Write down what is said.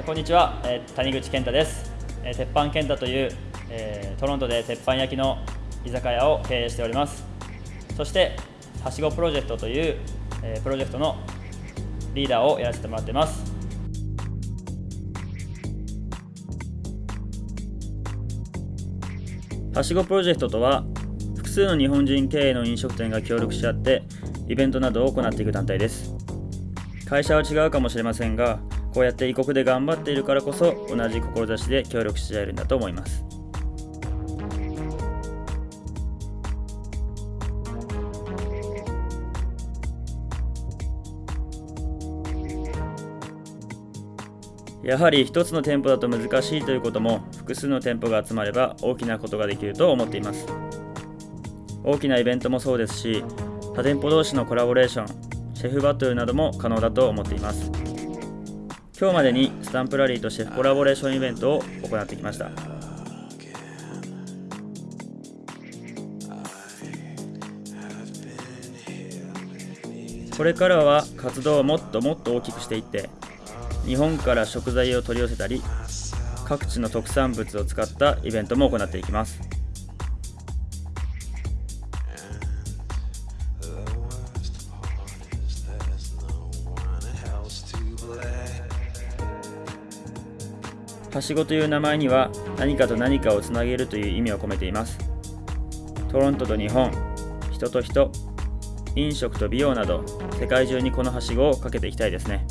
こんにちは、えー、谷口健太です、えー、鉄板健太という、えー、トロントで鉄板焼きの居酒屋を経営しております。そしてはしごプロジェクトという、えプロジェクトのリーダーをやらせてもらっています。はしごプロジェクトとは複数の日本人経営の飲食店が協力し合ってイベントなどを行っていく団体です。会社は違うかもしれませんがこうやって異国で頑張っているからこそ同じ志で協力し合えるんだと思います。やはり一つの店舗だと難しいということも複数の店舗が集まれば大きなことができると思っています。大きなイベントもそうですし他店舗同士のコラボレーションシェフバトルなども可能だと思っています。今日までにスタンプラリーとシェフコラボレーションイベントを行ってきました。これからは活動をもっともっと大きくしていって日本から食材を取り寄せたり各地の特産物を使ったイベントも行っていきます。はしごという名前には何かと何かをつなげるという意味を込めています。トロントと日本人と人飲食と美容など世界中にこのはしごをかけていきたいですね。